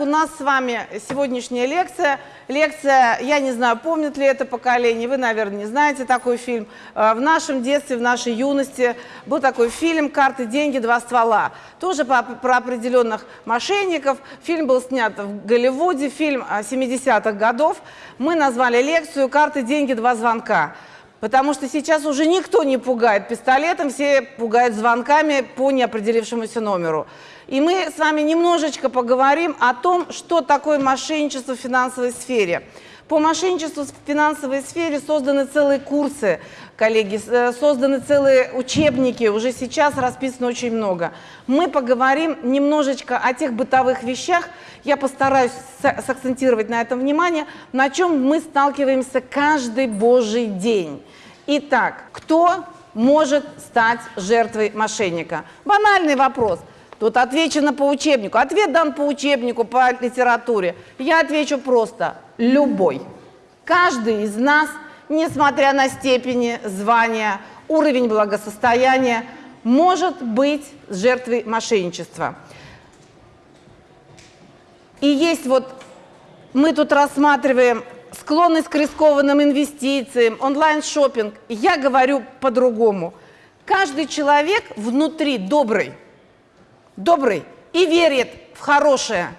у нас с вами сегодняшняя лекция. Лекция, я не знаю, помнит ли это поколение, вы, наверное, не знаете такой фильм. Э, в нашем детстве, в нашей юности был такой фильм «Карты, деньги, два ствола». Тоже по, про определенных мошенников. Фильм был снят в Голливуде, фильм 70-х годов. Мы назвали лекцию «Карты, деньги, два звонка». Потому что сейчас уже никто не пугает пистолетом, все пугают звонками по неопределившемуся номеру. И мы с вами немножечко поговорим о том, что такое мошенничество в финансовой сфере. По мошенничеству в финансовой сфере созданы целые курсы, коллеги, э, созданы целые учебники, уже сейчас расписано очень много. Мы поговорим немножечко о тех бытовых вещах, я постараюсь сакцентировать на этом внимание, на чем мы сталкиваемся каждый божий день. Итак, кто может стать жертвой мошенника? Банальный вопрос. Тут отвечено по учебнику. Ответ дан по учебнику, по литературе. Я отвечу просто – любой. Каждый из нас, несмотря на степени, звания, уровень благосостояния, может быть жертвой мошенничества. И есть вот, мы тут рассматриваем склонность к рискованным инвестициям, онлайн-шопинг. Я говорю по-другому. Каждый человек внутри добрый – добрый и верит в хорошее.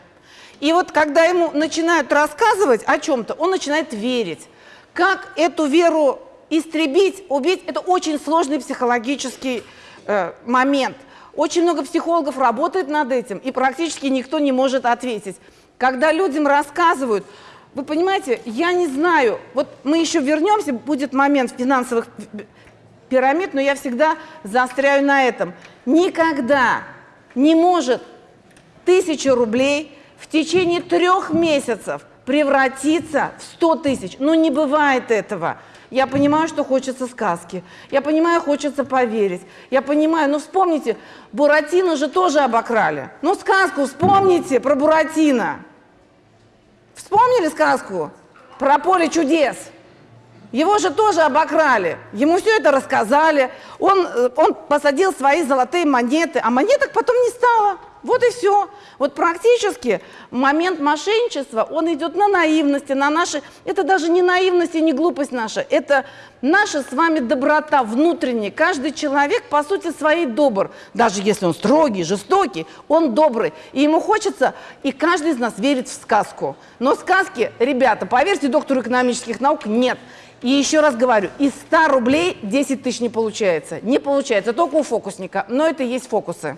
И вот когда ему начинают рассказывать о чем-то, он начинает верить. Как эту веру истребить, убить, это очень сложный психологический э, момент. Очень много психологов работает над этим, и практически никто не может ответить. Когда людям рассказывают, вы понимаете, я не знаю, вот мы еще вернемся, будет момент финансовых пирамид, но я всегда заостряю на этом. Никогда не может тысяча рублей в течение трех месяцев превратиться в 100 тысяч. Ну, не бывает этого. Я понимаю, что хочется сказки. Я понимаю, хочется поверить. Я понимаю, ну вспомните, Буратино же тоже обокрали. Ну, сказку вспомните про Буратино. Вспомнили сказку про поле чудес? Его же тоже обокрали. Ему все это рассказали. Он, э, он посадил свои золотые монеты, а монеток потом не стало. Вот и все. Вот практически момент мошенничества, он идет на наивности, на наши... Это даже не наивность и не глупость наша, это наша с вами доброта внутренняя. Каждый человек, по сути, своей добр. Даже если он строгий, жестокий, он добрый. И ему хочется, и каждый из нас верит в сказку. Но сказки, ребята, поверьте доктору экономических наук, нет. И еще раз говорю, из 100 рублей 10 тысяч не получается. Не получается, только у фокусника. Но это и есть фокусы.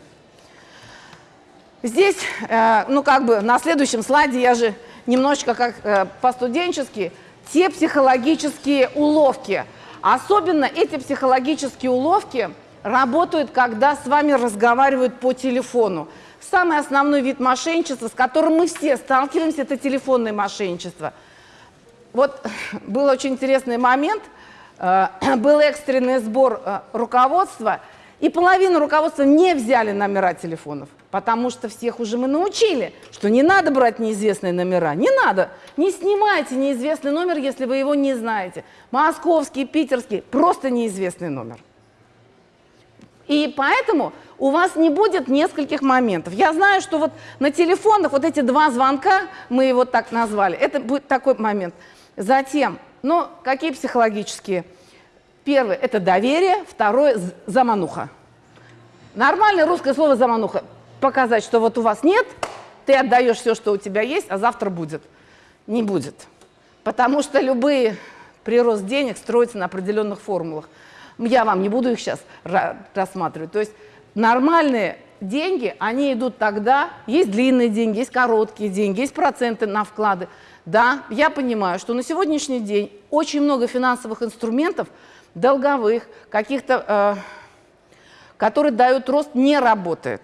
Здесь, э, ну как бы на следующем слайде я же немножечко как э, по-студенчески, те психологические уловки. Особенно эти психологические уловки работают, когда с вами разговаривают по телефону. Самый основной вид мошенничества, с которым мы все сталкиваемся, это телефонное мошенничество – вот был очень интересный момент, э, был экстренный сбор э, руководства, и половину руководства не взяли номера телефонов, потому что всех уже мы научили, что не надо брать неизвестные номера, не надо, не снимайте неизвестный номер, если вы его не знаете. Московский, питерский, просто неизвестный номер. И поэтому у вас не будет нескольких моментов. Я знаю, что вот на телефонах вот эти два звонка, мы его так назвали, это будет такой момент – Затем, ну, какие психологические? Первый – это доверие, второе – замануха. Нормальное русское слово «замануха». Показать, что вот у вас нет, ты отдаешь все, что у тебя есть, а завтра будет. Не будет. Потому что любые прирост денег строятся на определенных формулах. Я вам не буду их сейчас рассматривать. То есть нормальные деньги, они идут тогда, есть длинные деньги, есть короткие деньги, есть проценты на вклады. Да, я понимаю, что на сегодняшний день очень много финансовых инструментов, долговых, каких-то, э, которые дают рост, не работает.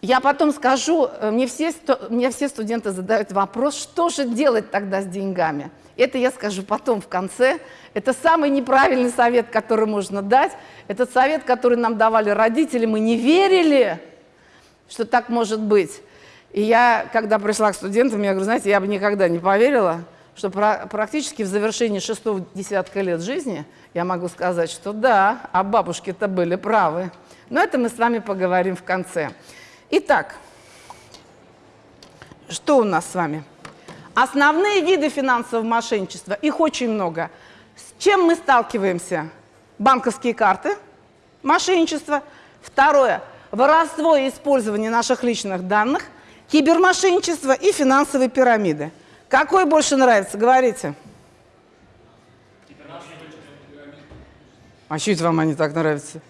Я потом скажу, э, мне все, мне все студенты задают вопрос, что же делать тогда с деньгами? Это я скажу потом в конце. Это самый неправильный совет, который можно дать. Этот совет, который нам давали родители, мы не верили, что так может быть. И я, когда пришла к студентам, я говорю, знаете, я бы никогда не поверила, что практически в завершении шестого десятка лет жизни я могу сказать, что да, а бабушки-то были правы. Но это мы с вами поговорим в конце. Итак, что у нас с вами? Основные виды финансового мошенничества, их очень много. С чем мы сталкиваемся? Банковские карты, мошенничество. Второе – воровство и использование наших личных данных, кибермошенничество и финансовые пирамиды. Какой больше нравится? Говорите. А что это вам они так нравятся?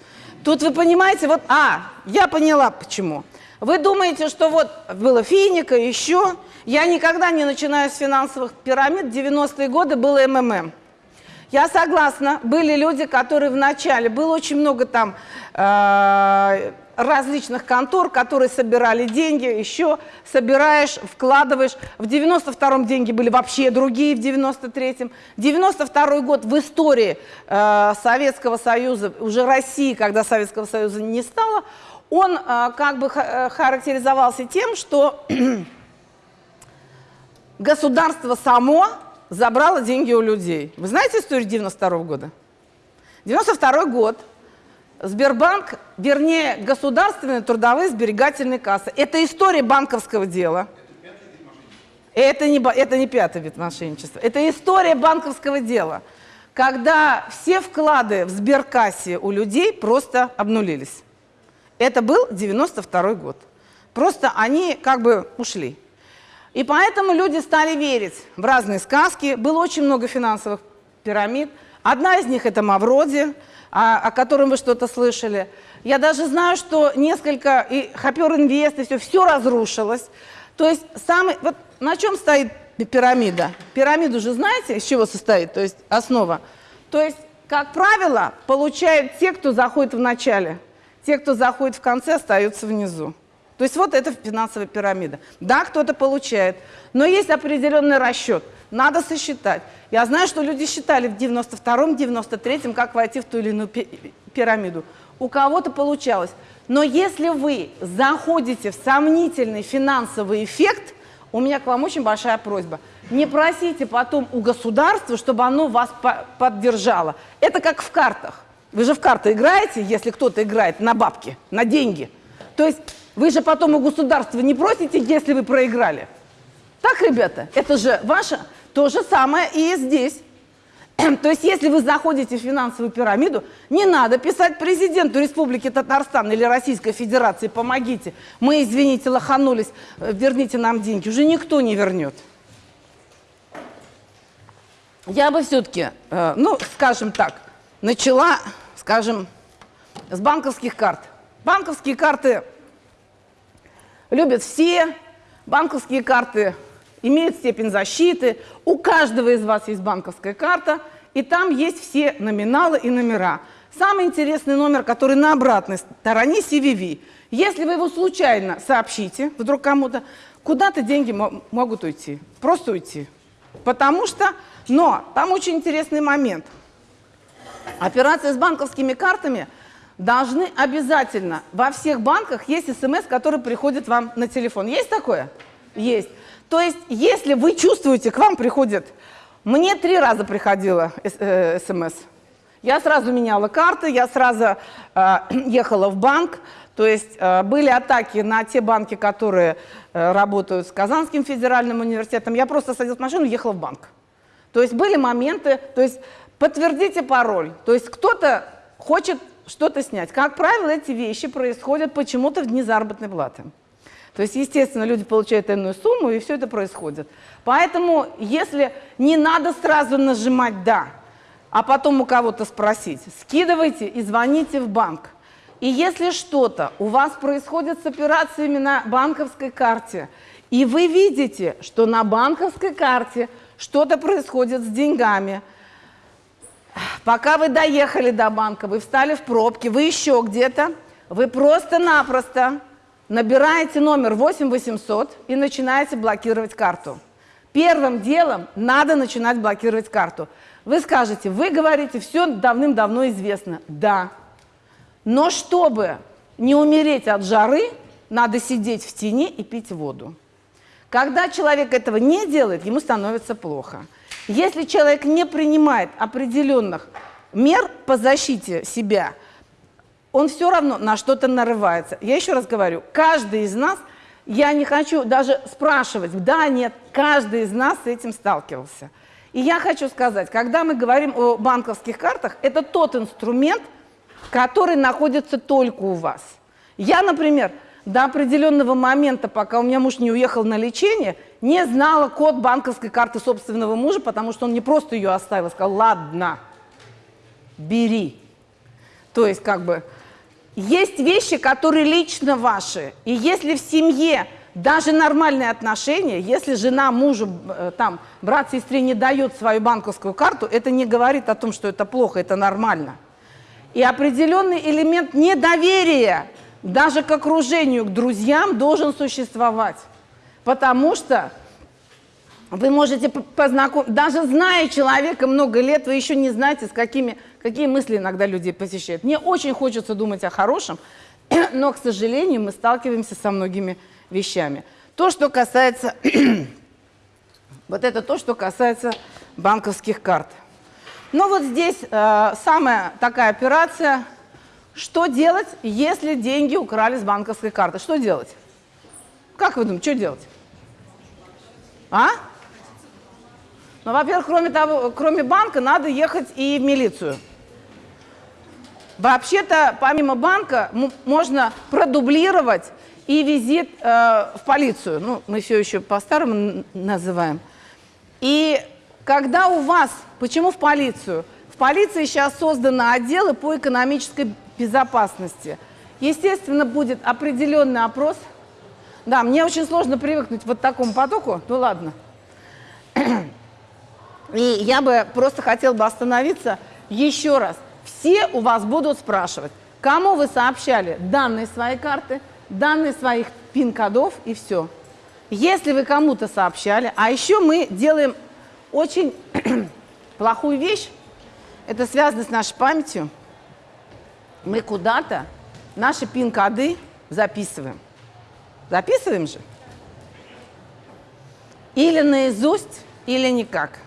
Тут вы понимаете, вот, а, я поняла почему. Вы думаете, что вот было финика, еще. Я никогда не начинаю с финансовых пирамид. 90-е годы было МММ. Я согласна, были люди, которые вначале, было очень много там э, различных контор, которые собирали деньги, еще собираешь, вкладываешь. В 92-м деньги были вообще другие, в 93-м. 92-й год в истории э, Советского Союза, уже России, когда Советского Союза не стало, он э, как бы э, характеризовался тем, что государство само забрало деньги у людей. Вы знаете историю 92 -го года? 92 год – Сбербанк, вернее, государственные трудовые сберегательные кассы. Это история банковского дела. Это не, это не пятый вид мошенничества. Это история банковского дела, когда все вклады в сберкассе у людей просто обнулились. Это был 92 год. Просто они как бы ушли. И поэтому люди стали верить в разные сказки. Было очень много финансовых пирамид. Одна из них – это Мавроди – о, о котором вы что-то слышали. Я даже знаю, что несколько, и Хопер Инвест, и все, все разрушилось. То есть самый, вот на чем стоит пирамида? Пирамиду же знаете, из чего состоит, то есть основа. То есть, как правило, получают те, кто заходит в начале. Те, кто заходит в конце, остаются внизу. То есть вот это финансовая пирамида. Да, кто-то получает, но есть определенный расчет. Надо сосчитать. Я знаю, что люди считали в 92-м, 93-м, как войти в ту или иную пирамиду. У кого-то получалось. Но если вы заходите в сомнительный финансовый эффект, у меня к вам очень большая просьба. Не просите потом у государства, чтобы оно вас поддержало. Это как в картах. Вы же в карты играете, если кто-то играет на бабки, на деньги. То есть вы же потом у государства не просите, если вы проиграли. Так, ребята, это же ваша то же самое и здесь. То есть, если вы заходите в финансовую пирамиду, не надо писать президенту Республики Татарстан или Российской Федерации, помогите, мы, извините, лоханулись, э, верните нам деньги. Уже никто не вернет. Я бы все-таки, э, ну, скажем так, начала, скажем, с банковских карт. Банковские карты любят все, банковские карты имеет степень защиты. У каждого из вас есть банковская карта, и там есть все номиналы и номера. Самый интересный номер, который на обратной стороне CVV. Если вы его случайно сообщите, вдруг кому-то, куда-то деньги могут уйти, просто уйти. Потому что, но там очень интересный момент. Операции с банковскими картами должны обязательно, во всех банках есть смс, который приходит вам на телефон. Есть такое? Есть. То есть, если вы чувствуете, к вам приходит, мне три раза приходило э, смс. Я сразу меняла карты, я сразу э, ехала в банк. То есть э, были атаки на те банки, которые э, работают с Казанским федеральным университетом. Я просто садилась в машину и ехала в банк. То есть были моменты, то есть подтвердите пароль. То есть кто-то хочет что-то снять. Как правило, эти вещи происходят почему-то в дни заработной платы. То есть, естественно, люди получают энную сумму, и все это происходит. Поэтому, если не надо сразу нажимать «да», а потом у кого-то спросить, скидывайте и звоните в банк. И если что-то у вас происходит с операциями на банковской карте, и вы видите, что на банковской карте что-то происходит с деньгами, пока вы доехали до банка, вы встали в пробке, вы еще где-то, вы просто-напросто набираете номер 8800 и начинаете блокировать карту. Первым делом надо начинать блокировать карту. Вы скажете, вы говорите, все давным-давно известно. Да. Но чтобы не умереть от жары, надо сидеть в тени и пить воду. Когда человек этого не делает, ему становится плохо. Если человек не принимает определенных мер по защите себя – он все равно на что-то нарывается. Я еще раз говорю, каждый из нас Я не хочу даже спрашивать, да, нет, каждый из нас с этим сталкивался. И я хочу сказать, когда мы говорим о банковских картах, это тот инструмент, который находится только у вас. Я, например, до определенного момента, пока у меня муж не уехал на лечение, не знала код банковской карты собственного мужа, потому что он не просто ее оставил, сказал, ладно, бери. То есть как бы есть вещи, которые лично ваши. И если в семье даже нормальные отношения, если жена мужу, э, там, брат сестре не дает свою банковскую карту, это не говорит о том, что это плохо, это нормально. И определенный элемент недоверия даже к окружению, к друзьям должен существовать. Потому что вы можете познакомиться, даже зная человека много лет, вы еще не знаете, с какими, какие мысли иногда людей посещают. Мне очень хочется думать о хорошем, но, к сожалению, мы сталкиваемся со многими вещами. То, что касается, вот это то, что касается банковских карт. Но вот здесь э, самая такая операция, что делать, если деньги украли с банковской карты? Что делать? Как вы думаете, что делать? А? Ну, во-первых, кроме, того, кроме банка, надо ехать и в милицию. Вообще-то, помимо банка, можно продублировать и визит э, в полицию. Ну, мы все еще по-старому называем. И когда у вас, почему в полицию? В полиции сейчас созданы отделы по экономической безопасности. Естественно, будет определенный опрос. Да, мне очень сложно привыкнуть вот к такому потоку. Ну ладно. И я бы просто хотел бы остановиться еще раз. Все у вас будут спрашивать, кому вы сообщали данные своей карты, данные своих пин-кодов и все. Если вы кому-то сообщали, а еще мы делаем очень плохую вещь, это связано с нашей памятью, мы куда-то наши пин-коды записываем. Записываем же? Или наизусть, или никак.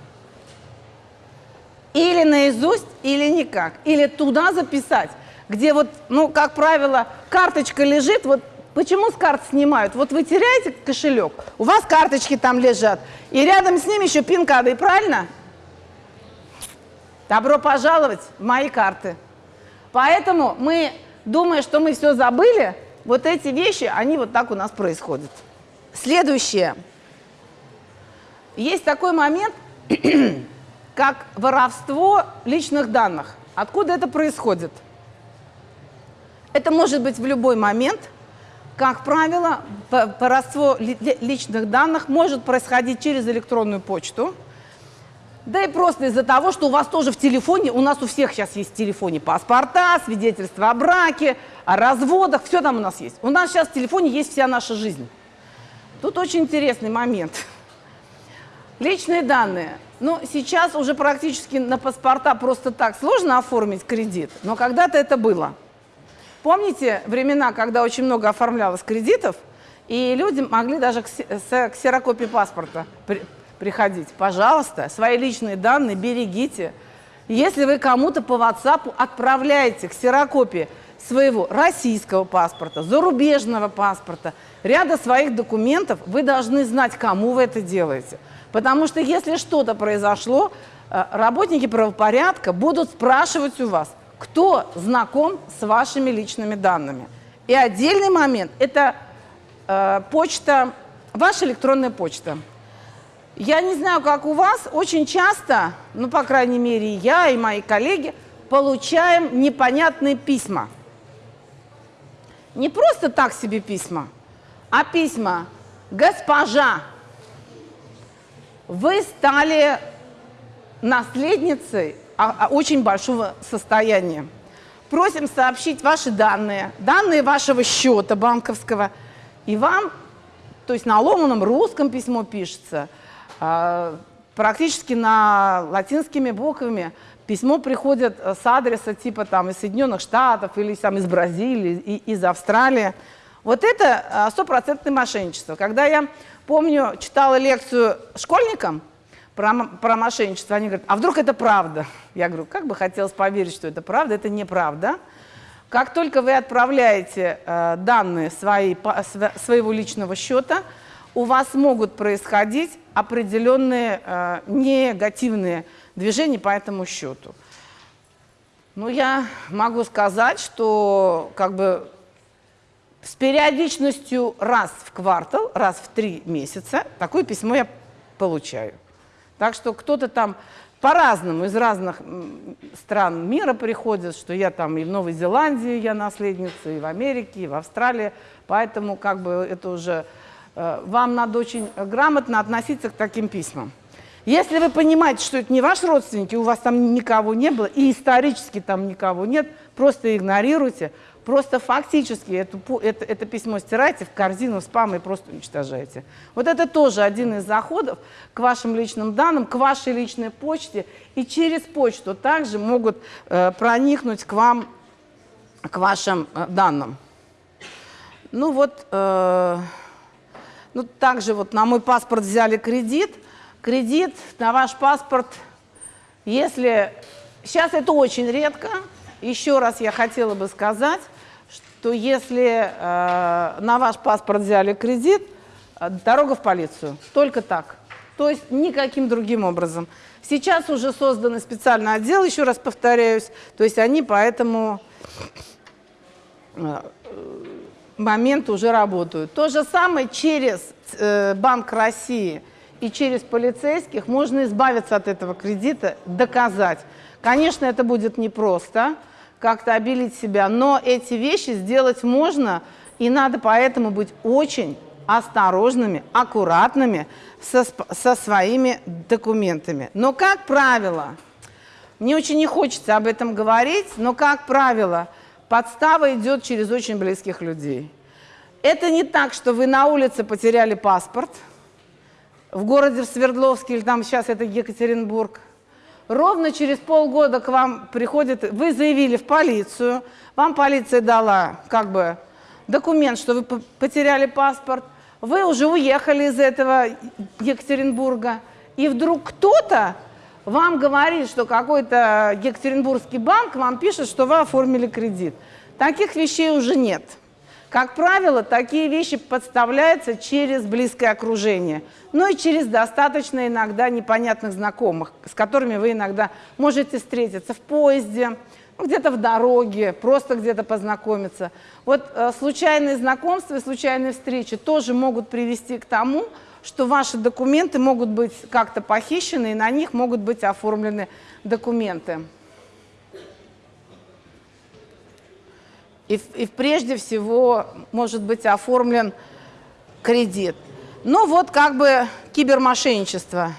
Или наизусть, или никак. Или туда записать, где вот, ну, как правило, карточка лежит, вот почему с карт снимают? Вот вы теряете кошелек, у вас карточки там лежат, и рядом с ними еще пин-коды, правильно? Добро пожаловать в мои карты. Поэтому мы, думая, что мы все забыли, вот эти вещи, они вот так у нас происходят. Следующее. Есть такой момент, как воровство личных данных. Откуда это происходит? Это может быть в любой момент. Как правило, воровство личных данных может происходить через электронную почту, да и просто из-за того, что у вас тоже в телефоне, у нас у всех сейчас есть в телефоне паспорта, свидетельства о браке, о разводах, все там у нас есть. У нас сейчас в телефоне есть вся наша жизнь. Тут очень интересный момент. Личные данные. Ну, сейчас уже практически на паспорта просто так сложно оформить кредит, но когда-то это было. Помните времена, когда очень много оформлялось кредитов, и люди могли даже к ксерокопии паспорта приходить? Пожалуйста, свои личные данные берегите. Если вы кому-то по WhatsApp отправляете ксерокопии своего российского паспорта, зарубежного паспорта, ряда своих документов, вы должны знать, кому вы это делаете – Потому что если что-то произошло, э, работники правопорядка будут спрашивать у вас, кто знаком с вашими личными данными. И отдельный момент – это э, почта, ваша электронная почта. Я не знаю, как у вас, очень часто, ну, по крайней мере, я и мои коллеги получаем непонятные письма. Не просто так себе письма, а письма «Госпожа, вы стали наследницей а, а, очень большого состояния. Просим сообщить ваши данные, данные вашего счета банковского, и вам, то есть на ломаном русском письмо пишется, а, практически на латинскими буквами, письмо приходит с адреса типа там из Соединенных Штатов или там из Бразилии, из Австралии. Вот это стопроцентное мошенничество. Когда я Помню, читала лекцию школьникам про, про мошенничество. Они говорят, а вдруг это правда? Я говорю, как бы хотелось поверить, что это правда. Это неправда. Как только вы отправляете э, данные свои, по, своего личного счета, у вас могут происходить определенные э, негативные движения по этому счету. Ну, я могу сказать, что как бы с периодичностью раз в квартал, раз в три месяца такое письмо я получаю. Так что кто-то там по-разному, из разных стран мира приходят, что я там и в Новой Зеландии я наследница, и в Америке, и в Австралии. Поэтому как бы это уже э, вам надо очень грамотно относиться к таким письмам. Если вы понимаете, что это не ваш родственник, у вас там никого не было, и исторически там никого нет, просто игнорируйте, просто фактически это, это, это письмо стирайте в корзину спам и просто уничтожайте. Вот это тоже один из заходов к вашим личным данным, к вашей личной почте, и через почту также могут э, проникнуть к вам, к вашим э, данным. Ну вот, э, ну также вот на мой паспорт взяли кредит, кредит на ваш паспорт, если... Сейчас это очень редко. Еще раз я хотела бы сказать, что если э, на ваш паспорт взяли кредит, э, дорога в полицию. Только так. То есть никаким другим образом. Сейчас уже созданы специальный отдел, еще раз повторяюсь, то есть они по этому э, моменту уже работают. То же самое через э, Банк России – и через полицейских можно избавиться от этого кредита, доказать. Конечно, это будет непросто, как-то обелить себя, но эти вещи сделать можно, и надо поэтому быть очень осторожными, аккуратными со, со своими документами. Но, как правило, мне очень не хочется об этом говорить, но, как правило, подстава идет через очень близких людей. Это не так, что вы на улице потеряли паспорт – в городе в Свердловске, или там сейчас это Екатеринбург, ровно через полгода к вам приходит, вы заявили в полицию, вам полиция дала как бы документ, что вы потеряли паспорт, вы уже уехали из этого Екатеринбурга, и вдруг кто-то вам говорит, что какой-то Екатеринбургский банк вам пишет, что вы оформили кредит. Таких вещей уже нет. Как правило, такие вещи подставляются через близкое окружение, но и через достаточно иногда непонятных знакомых, с которыми вы иногда можете встретиться в поезде, ну, где-то в дороге, просто где-то познакомиться. Вот э, случайные знакомства и случайные встречи тоже могут привести к тому, что ваши документы могут быть как-то похищены, и на них могут быть оформлены документы. И, и прежде всего может быть оформлен кредит. Ну вот как бы кибермошенничество.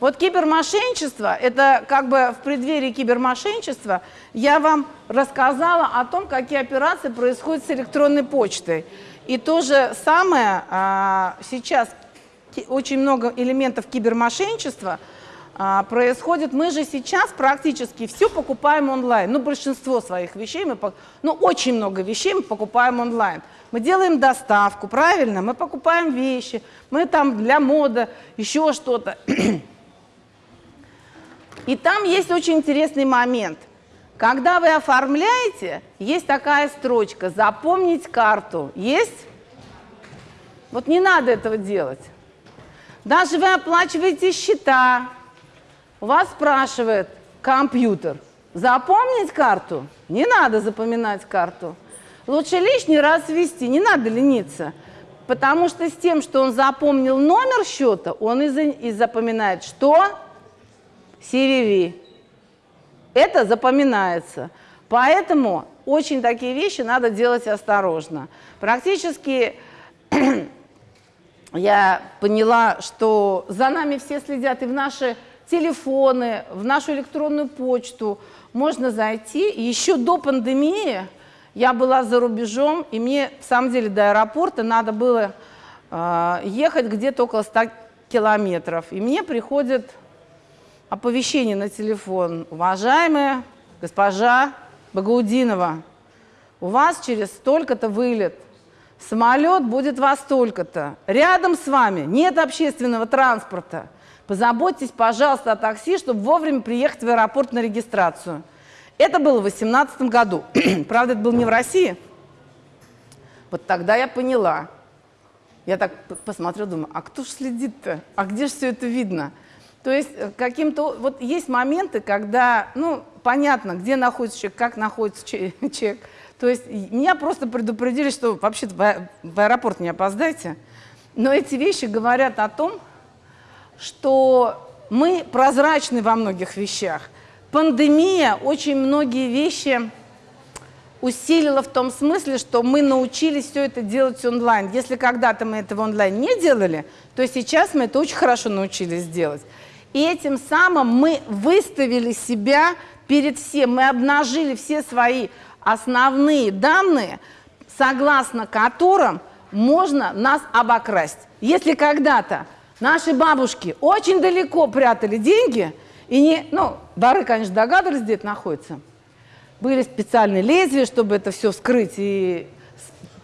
Вот кибермошенничество, это как бы в преддверии кибермошенничества я вам рассказала о том, какие операции происходят с электронной почтой. И то же самое а, сейчас очень много элементов кибермошенничества – а, происходит. Мы же сейчас практически все покупаем онлайн. Ну, большинство своих вещей, мы, ну, очень много вещей мы покупаем онлайн. Мы делаем доставку, правильно? Мы покупаем вещи, мы там для моды, еще что-то. И там есть очень интересный момент. Когда вы оформляете, есть такая строчка «Запомнить карту». Есть? Вот не надо этого делать. Даже вы оплачиваете счета, вас спрашивает компьютер, запомнить карту? Не надо запоминать карту. Лучше лишний раз ввести, не надо лениться. Потому что с тем, что он запомнил номер счета, он и, и запоминает что? CVV. Это запоминается. Поэтому очень такие вещи надо делать осторожно. Практически я поняла, что за нами все следят и в наши телефоны, в нашу электронную почту можно зайти. Еще до пандемии я была за рубежом, и мне, в самом деле, до аэропорта надо было э, ехать где-то около 100 километров. И мне приходит оповещение на телефон. Уважаемая госпожа Багаудинова, у вас через столько-то вылет. Самолет будет во столько-то. Рядом с вами нет общественного транспорта. Позаботьтесь, пожалуйста, о такси, чтобы вовремя приехать в аэропорт на регистрацию. Это было в 2018 году. Правда, это было не в России. Вот тогда я поняла. Я так посмотрела, думаю, а кто же следит-то? А где же все это видно? То есть э, каким-то... Вот есть моменты, когда, ну, понятно, где находится человек, как находится человек. То есть меня просто предупредили, что вообще-то в аэропорт не опоздайте. Но эти вещи говорят о том, что мы прозрачны во многих вещах. Пандемия очень многие вещи усилила в том смысле, что мы научились все это делать онлайн. Если когда-то мы этого онлайн не делали, то сейчас мы это очень хорошо научились делать. И этим самым мы выставили себя перед всем, мы обнажили все свои основные данные, согласно которым можно нас обокрасть. Если когда-то наши бабушки очень далеко прятали деньги, и не, ну, воры, конечно, догадывались, где это находится, были специальные лезвия, чтобы это все вскрыть и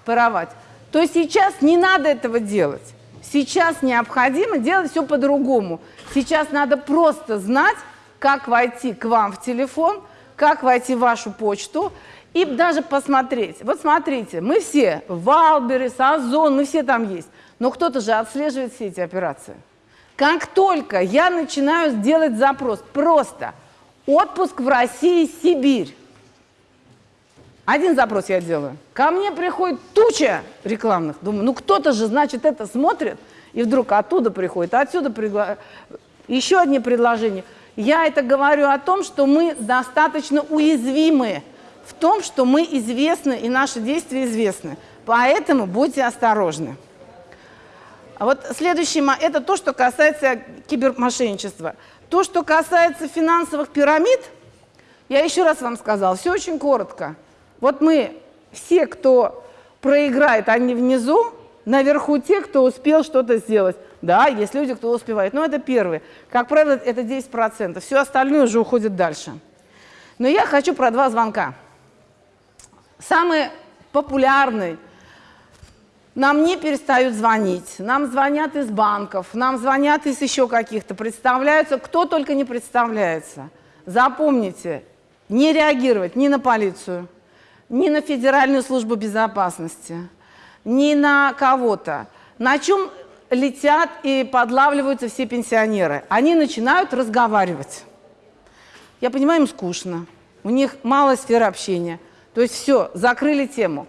паровать, то сейчас не надо этого делать. Сейчас необходимо делать все по-другому. Сейчас надо просто знать, как войти к вам в телефон, как войти в вашу почту, и даже посмотреть. Вот смотрите, мы все, Wildberries, Ozon, мы все там есть. Но кто-то же отслеживает все эти операции. Как только я начинаю делать запрос, просто отпуск в России, Сибирь. Один запрос я делаю. Ко мне приходит туча рекламных. Думаю, ну кто-то же, значит, это смотрит. И вдруг оттуда приходит, отсюда пригла... еще одни предложения. Я это говорю о том, что мы достаточно уязвимы в том, что мы известны и наши действия известны. Поэтому будьте осторожны. А вот следующее, это то, что касается кибермошенничества. То, что касается финансовых пирамид, я еще раз вам сказала, все очень коротко. Вот мы, все, кто проиграет, они внизу, наверху те, кто успел что-то сделать. Да, есть люди, кто успевает, но это первые. Как правило, это 10%, все остальное уже уходит дальше. Но я хочу про два звонка. Самый популярный. Нам не перестают звонить, нам звонят из банков, нам звонят из еще каких-то, представляются, кто только не представляется. Запомните, не реагировать ни на полицию, ни на Федеральную службу безопасности, ни на кого-то. На чем летят и подлавливаются все пенсионеры? Они начинают разговаривать. Я понимаю, им скучно, у них мало сфер общения – то есть все, закрыли тему.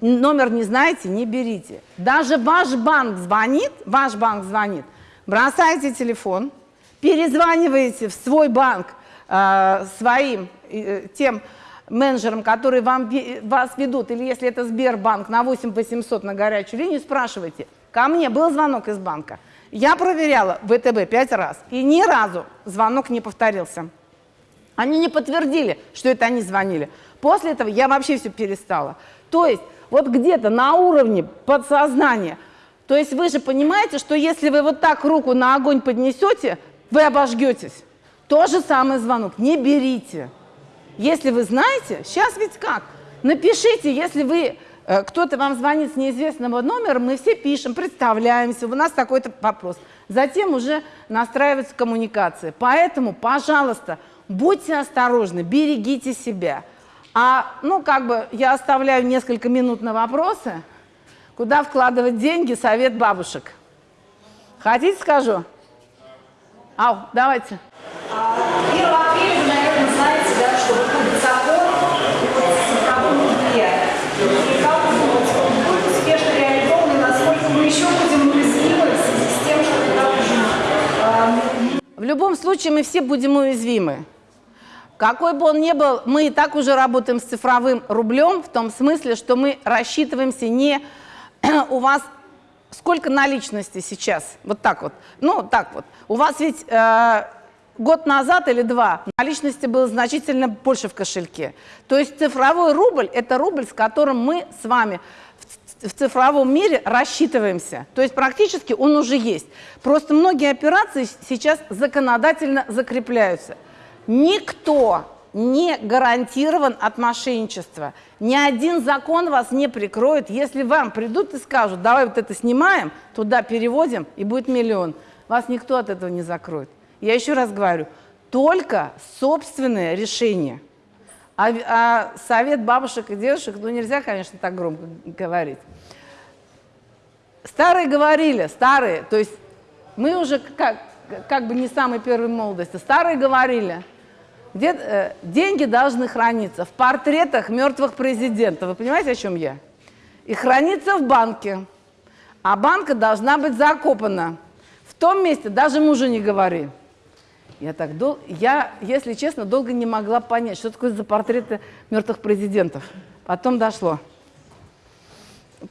Номер не знаете, не берите. Даже ваш банк звонит, ваш банк звонит, бросайте телефон, перезваниваете в свой банк э, своим, э, тем менеджерам, которые вам, вас ведут, или если это Сбербанк, на 8 800 на горячую линию, спрашивайте. Ко мне был звонок из банка. Я проверяла ВТБ пять раз, и ни разу звонок не повторился. Они не подтвердили, что это они звонили. После этого я вообще все перестала. То есть вот где-то на уровне подсознания, то есть вы же понимаете, что если вы вот так руку на огонь поднесете, вы обожгетесь. То же самое звонок. Не берите. Если вы знаете, сейчас ведь как? Напишите, если вы э, кто-то вам звонит с неизвестного номера, мы все пишем, представляемся, у нас такой-то вопрос. Затем уже настраивается коммуникация. Поэтому, пожалуйста, будьте осторожны, берегите себя. А, ну, как бы я оставляю несколько минут на вопросы. Куда вкладывать деньги? Совет бабушек. Хотите, скажу? Ау, давайте. 1 апреля вы, наверное, знаете, да, что выходит закон о цифровом рубле. И как вы думаете, он будет успешно реализован, и насколько мы еще будем уязвимы в связи с тем, что это уже... В любом случае мы все будем уязвимы. Какой бы он ни был, мы и так уже работаем с цифровым рублем, в том смысле, что мы рассчитываемся не у вас сколько наличности сейчас, вот так вот, ну так вот. У вас ведь э, год назад или два наличности было значительно больше в кошельке. То есть цифровой рубль – это рубль, с которым мы с вами в цифровом мире рассчитываемся. То есть практически он уже есть. Просто многие операции сейчас законодательно закрепляются. Никто не гарантирован от мошенничества. Ни один закон вас не прикроет. Если вам придут и скажут, давай вот это снимаем, туда переводим, и будет миллион. Вас никто от этого не закроет. Я еще раз говорю, только собственное решение. А, а совет бабушек и дедушек, ну нельзя, конечно, так громко говорить. Старые говорили, старые, то есть мы уже как, как бы не самой первой молодости, старые говорили, где, э, деньги должны храниться в портретах мертвых президентов. Вы понимаете, о чем я? И храниться в банке. А банка должна быть закопана. В том месте даже мужу не говори. Я так дол... я, если честно, долго не могла понять, что такое за портреты мертвых президентов. Потом дошло.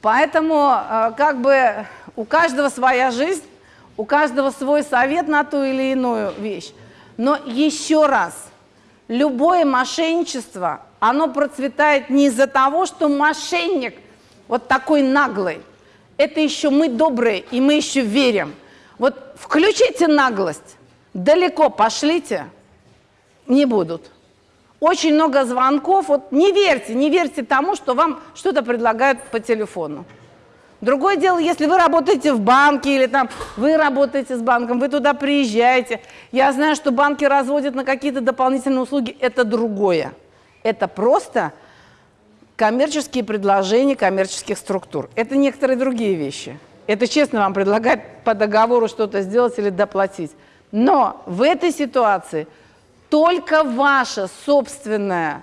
Поэтому э, как бы у каждого своя жизнь, у каждого свой совет на ту или иную вещь. Но еще раз, любое мошенничество, оно процветает не из-за того, что мошенник вот такой наглый. Это еще мы добрые, и мы еще верим. Вот включите наглость, далеко пошлите, не будут. Очень много звонков, вот не верьте, не верьте тому, что вам что-то предлагают по телефону. Другое дело, если вы работаете в банке или там вы работаете с банком, вы туда приезжаете. Я знаю, что банки разводят на какие-то дополнительные услуги, это другое. Это просто коммерческие предложения коммерческих структур. Это некоторые другие вещи. Это честно вам предлагать по договору что-то сделать или доплатить. Но в этой ситуации только ваша собственная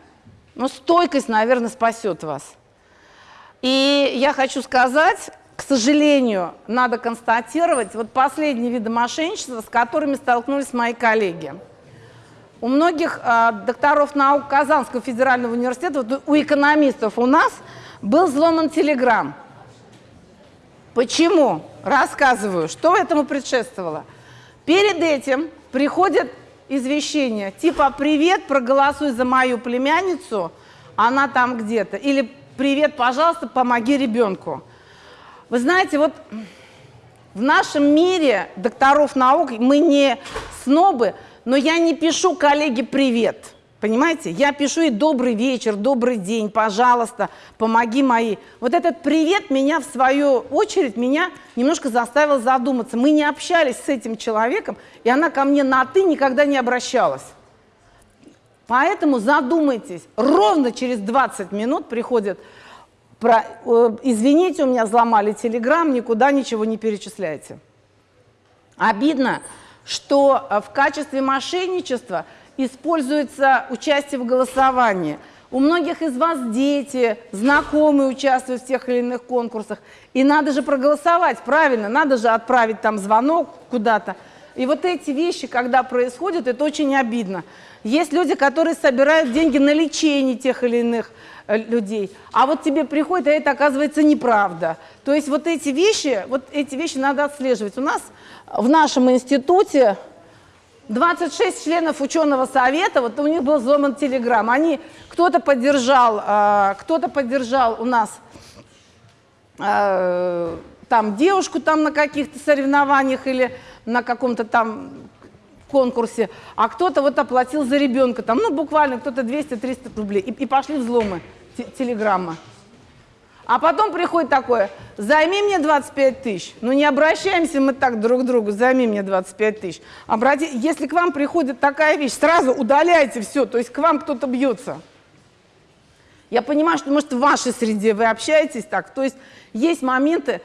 ну, стойкость, наверное, спасет вас. И я хочу сказать, к сожалению, надо констатировать, вот последние виды мошенничества, с которыми столкнулись мои коллеги. У многих э, докторов наук Казанского федерального университета, вот у экономистов у нас был взломан телеграм. Почему? Рассказываю. Что этому предшествовало? Перед этим приходят извещения, типа «Привет, проголосуй за мою племянницу, она там где-то». Или «Привет, пожалуйста, помоги ребенку». Вы знаете, вот в нашем мире докторов наук мы не снобы, но я не пишу коллеге «Привет». Понимаете? Я пишу ей добрый вечер, добрый день, пожалуйста, помоги моей. Вот этот привет меня, в свою очередь, меня немножко заставил задуматься. Мы не общались с этим человеком, и она ко мне на «ты» никогда не обращалась. Поэтому задумайтесь. Ровно через 20 минут приходит, про, э, извините, у меня взломали телеграм, никуда ничего не перечисляйте. Обидно, что э, в качестве мошенничества – используется участие в голосовании. У многих из вас дети, знакомые участвуют в тех или иных конкурсах. И надо же проголосовать, правильно, надо же отправить там звонок куда-то. И вот эти вещи, когда происходят, это очень обидно. Есть люди, которые собирают деньги на лечение тех или иных э, людей. А вот тебе приходит, а это оказывается неправда. То есть вот эти вещи, вот эти вещи надо отслеживать. У нас в нашем институте 26 членов ученого совета, вот у них был взломан телеграм. Они, кто-то поддержал, э, кто-то поддержал у нас э, там девушку там на каких-то соревнованиях или на каком-то там конкурсе, а кто-то вот оплатил за ребенка, там, ну, буквально кто-то 200-300 рублей, и, и пошли взломы телеграмма. А потом приходит такое, займи мне 25 тысяч. Ну не обращаемся мы так друг к другу, займи мне 25 тысяч. Обрати... Если к вам приходит такая вещь, сразу удаляйте все, то есть к вам кто-то бьется. Я понимаю, что, может, в вашей среде вы общаетесь так, то есть есть моменты,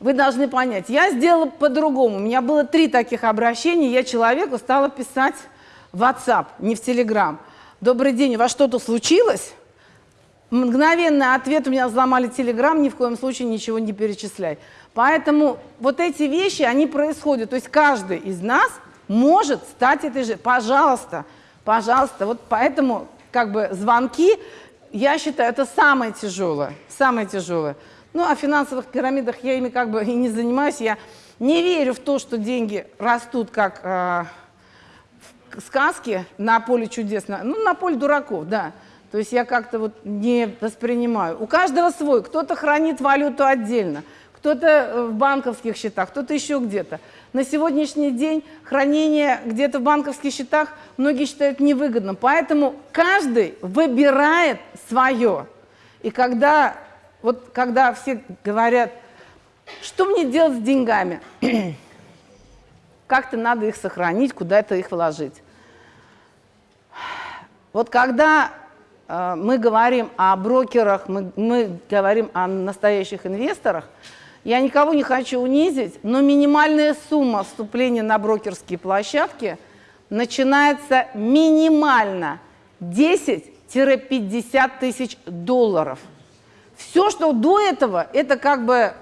вы должны понять, я сделала по-другому. У меня было три таких обращения, я человеку стала писать в WhatsApp, не в Telegram. Добрый день, у вас что-то случилось? Мгновенный ответ, у меня взломали Телеграм, ни в коем случае ничего не перечисляй. Поэтому вот эти вещи, они происходят. То есть каждый из нас может стать этой же. Пожалуйста, пожалуйста. Вот поэтому как бы звонки, я считаю, это самое тяжелое. Самое тяжелое. Ну, о финансовых пирамидах я ими как бы и не занимаюсь. Я не верю в то, что деньги растут как э, в сказке на поле чудес. Ну, на поле дураков, да. То есть я как-то вот не воспринимаю. У каждого свой. Кто-то хранит валюту отдельно, кто-то э, в банковских счетах, кто-то еще где-то. На сегодняшний день хранение где-то в банковских счетах многие считают невыгодным. Поэтому каждый выбирает свое. И когда, вот, когда все говорят, что мне делать с деньгами, как-то надо их сохранить, куда-то их вложить. Вот когда э, мы говорим о брокерах, мы, мы говорим о настоящих инвесторах, я никого не хочу унизить, но минимальная сумма вступления на брокерские площадки начинается минимально 10-50 тысяч долларов. Все, что до этого, это как бы,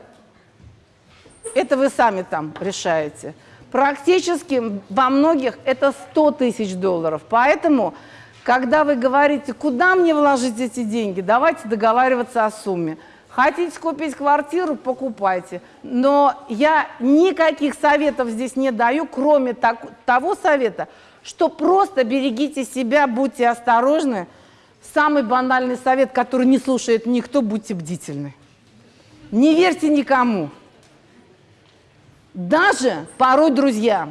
это вы сами там решаете. Практически во многих это 100 тысяч долларов. Поэтому, когда вы говорите, куда мне вложить эти деньги, давайте договариваться о сумме. Хотите купить квартиру, покупайте. Но я никаких советов здесь не даю, кроме так, того совета, что просто берегите себя, будьте осторожны. Самый банальный совет, который не слушает никто, будьте бдительны. Не верьте никому. Даже порой, друзья,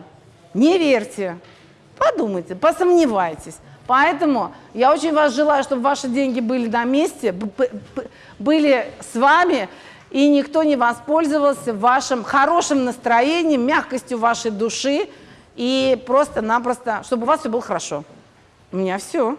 не верьте, подумайте, посомневайтесь. Поэтому я очень вас желаю, чтобы ваши деньги были на месте, были с вами, и никто не воспользовался вашим хорошим настроением, мягкостью вашей души, и просто-напросто, чтобы у вас все было хорошо. У меня все.